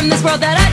from this world that I